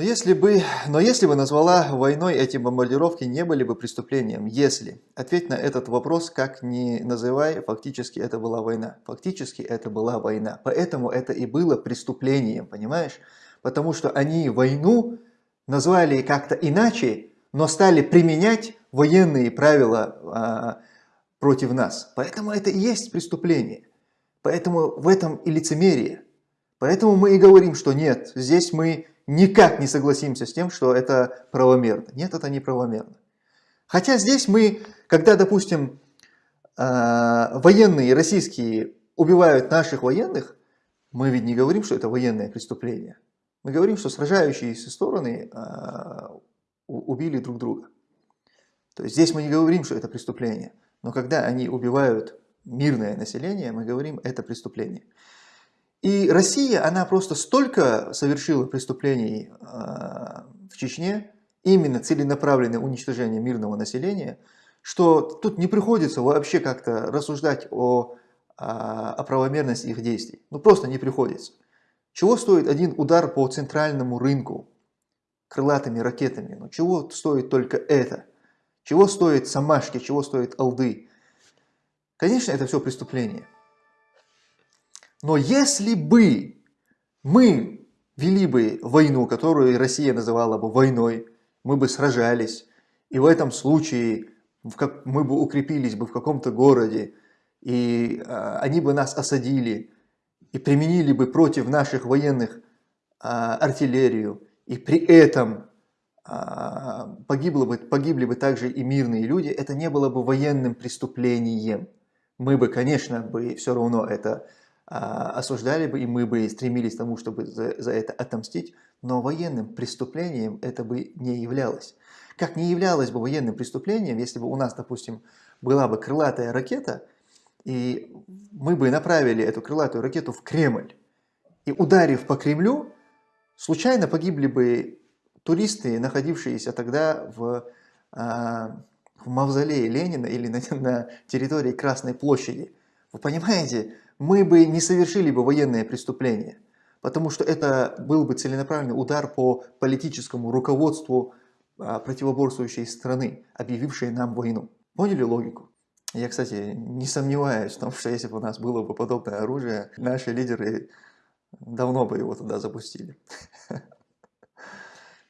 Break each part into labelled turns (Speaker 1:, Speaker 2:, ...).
Speaker 1: Но если, бы, но если бы назвала войной эти бомбардировки, не были бы преступлением. Если. Ответь на этот вопрос, как ни называй, фактически это была война. Фактически это была война. Поэтому это и было преступлением, понимаешь? Потому что они войну назвали как-то иначе, но стали применять военные правила а, против нас. Поэтому это и есть преступление. Поэтому в этом и лицемерие. Поэтому мы и говорим, что нет, здесь мы никак не согласимся с тем, что это правомерно. Нет, это не правомерно. Хотя здесь мы, когда, допустим, а, военные российские убивают наших военных, мы ведь не говорим, что это военное преступление. Мы говорим, что сражающиеся стороны а, убили друг друга. То есть здесь мы не говорим, что это преступление. Но когда они убивают мирное население, мы говорим, это преступление. И Россия, она просто столько совершила преступлений э, в Чечне, именно целенаправленное уничтожение мирного населения, что тут не приходится вообще как-то рассуждать о, о, о правомерности их действий. Ну просто не приходится. Чего стоит один удар по центральному рынку крылатыми ракетами? Ну чего стоит только это? Чего стоит Самашки, чего стоит Алды? Конечно, это все преступление. Но если бы мы вели бы войну, которую Россия называла бы войной, мы бы сражались, и в этом случае мы бы укрепились бы в каком-то городе, и а, они бы нас осадили, и применили бы против наших военных а, артиллерию, и при этом а, погибло бы, погибли бы также и мирные люди, это не было бы военным преступлением. Мы бы, конечно, бы все равно это осуждали бы, и мы бы стремились к тому, чтобы за, за это отомстить, но военным преступлением это бы не являлось. Как не являлось бы военным преступлением, если бы у нас, допустим, была бы крылатая ракета, и мы бы направили эту крылатую ракету в Кремль, и ударив по Кремлю, случайно погибли бы туристы, находившиеся тогда в, а, в мавзолее Ленина или на, на территории Красной площади. Вы понимаете, мы бы не совершили бы военное преступление, потому что это был бы целенаправленный удар по политическому руководству а, противоборствующей страны, объявившей нам войну. Поняли логику? Я, кстати, не сомневаюсь в том, что если бы у нас было бы подобное оружие, наши лидеры давно бы его туда запустили.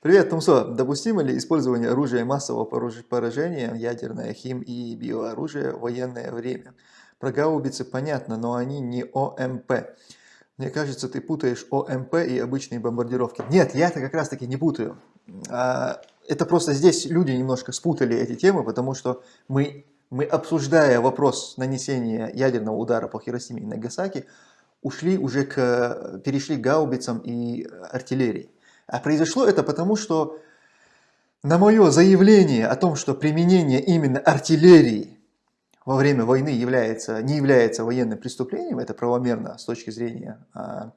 Speaker 1: Привет, Тумсо. Допустимо ли использование оружия массового поражения, ядерное, хим и биооружие в военное время? Про гаубицы понятно, но они не ОМП. Мне кажется, ты путаешь ОМП и обычные бомбардировки. Нет, я это как раз таки не путаю. А, это просто здесь люди немножко спутали эти темы, потому что мы, мы обсуждая вопрос нанесения ядерного удара по Хиросиме и Нагасаки, ушли уже к, перешли к гаубицам и артиллерии. А произошло это потому, что на мое заявление о том, что применение именно артиллерии во время войны является, не является военным преступлением, это правомерно с точки зрения а,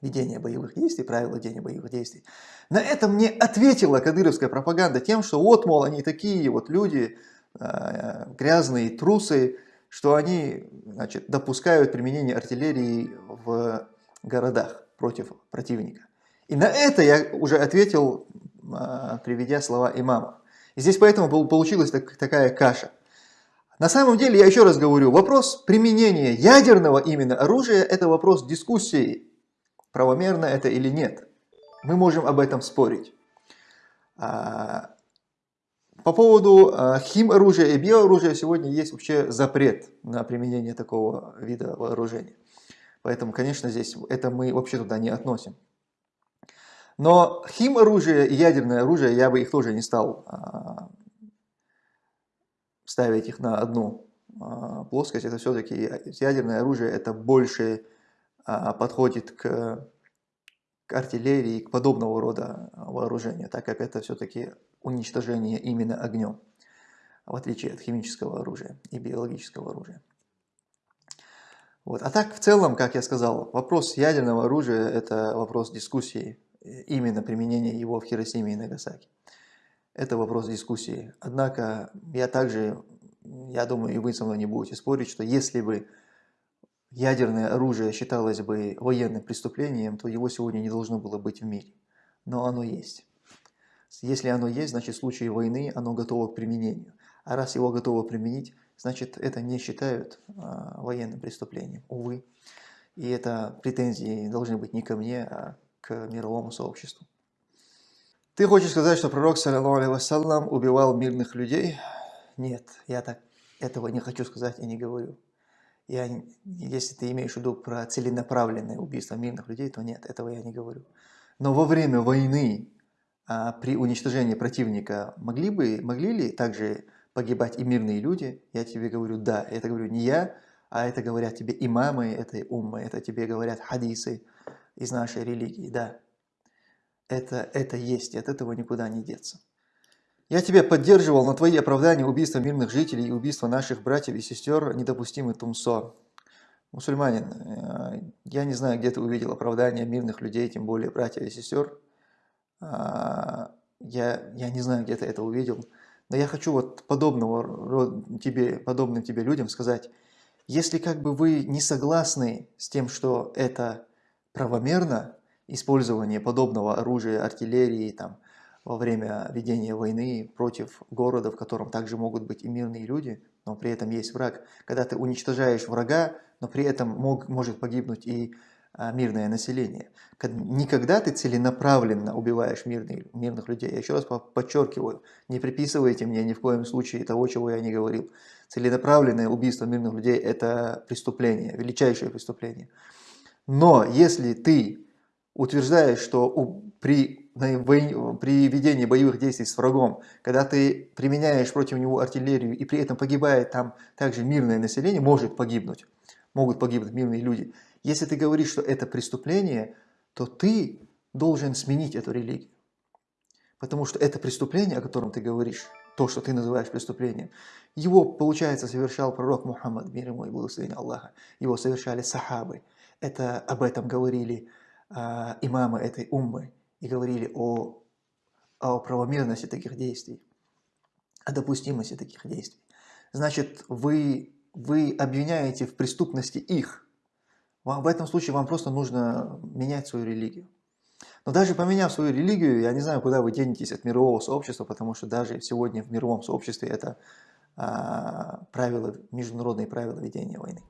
Speaker 1: ведения боевых действий, правил ведения боевых действий. На это мне ответила кадыровская пропаганда тем, что вот, мол, они такие вот люди, а, грязные трусы, что они значит, допускают применение артиллерии в городах против противника. И на это я уже ответил, а, приведя слова имама. И здесь поэтому получилась такая каша. На самом деле, я еще раз говорю, вопрос применения ядерного именно оружия – это вопрос дискуссии, правомерно это или нет. Мы можем об этом спорить. А, по поводу а, химоружия и биооружия сегодня есть вообще запрет на применение такого вида вооружения. Поэтому, конечно, здесь это мы вообще туда не относим. Но химоружие и ядерное оружие я бы их тоже не стал а, ставить их на одну а, плоскость, это все-таки ядерное оружие, это больше а, подходит к, к артиллерии, к подобного рода вооружению, так как это все-таки уничтожение именно огнем, в отличие от химического оружия и биологического оружия. Вот. А так, в целом, как я сказал, вопрос ядерного оружия – это вопрос дискуссии, именно применения его в Хиросиме и Нагасаки. Это вопрос дискуссии. Однако я также, я думаю, и вы со мной не будете спорить, что если бы ядерное оружие считалось бы военным преступлением, то его сегодня не должно было быть в мире. но оно есть. Если оно есть, значит в случае войны оно готово к применению. А раз его готово применить, значит это не считают а, военным преступлением, увы. И это претензии должны быть не ко мне, а к мировому сообществу. Ты хочешь сказать, что пророк, саллиллаху убивал мирных людей? Нет, я так этого не хочу сказать и не говорю. Я, если ты имеешь в виду про целенаправленное убийство мирных людей, то нет, этого я не говорю. Но во время войны, а, при уничтожении противника, могли, бы, могли ли также погибать и мирные люди? Я тебе говорю, да. Это говорю не я, а это говорят тебе имамы этой уммы, это тебе говорят хадисы из нашей религии, да. Это, это есть, и от этого никуда не деться. Я тебя поддерживал, но твои оправдания убийства мирных жителей и убийства наших братьев и сестер недопустимы тумсо. Мусульманин, э, я не знаю, где ты увидел оправдания мирных людей, тем более братьев и сестер. А, я, я не знаю, где ты это увидел. Но я хочу вот подобного тебе, подобным тебе людям сказать, если как бы вы не согласны с тем, что это правомерно, использование подобного оружия, артиллерии, там, во время ведения войны против города, в котором также могут быть и мирные люди, но при этом есть враг. Когда ты уничтожаешь врага, но при этом мог, может погибнуть и а, мирное население. Никогда ты целенаправленно убиваешь мирные, мирных людей. Я еще раз подчеркиваю, не приписывайте мне ни в коем случае того, чего я не говорил. Целенаправленное убийство мирных людей – это преступление, величайшее преступление. Но если ты утверждаешь, что у, при при ведении боевых действий с врагом, когда ты применяешь против него артиллерию и при этом погибает там также мирное население, может погибнуть, могут погибнуть мирные люди. Если ты говоришь, что это преступление, то ты должен сменить эту религию. Потому что это преступление, о котором ты говоришь, то, что ты называешь преступлением, его, получается, совершал пророк Мухаммад, мир ему и благословение Аллаха. Его совершали сахабы. Это об этом говорили а, имамы этой уммы и говорили о, о правомерности таких действий, о допустимости таких действий. Значит, вы, вы обвиняете в преступности их. Вам, в этом случае вам просто нужно менять свою религию. Но даже поменяв свою религию, я не знаю, куда вы денетесь от мирового сообщества, потому что даже сегодня в мировом сообществе это а, правила, международные правила ведения войны.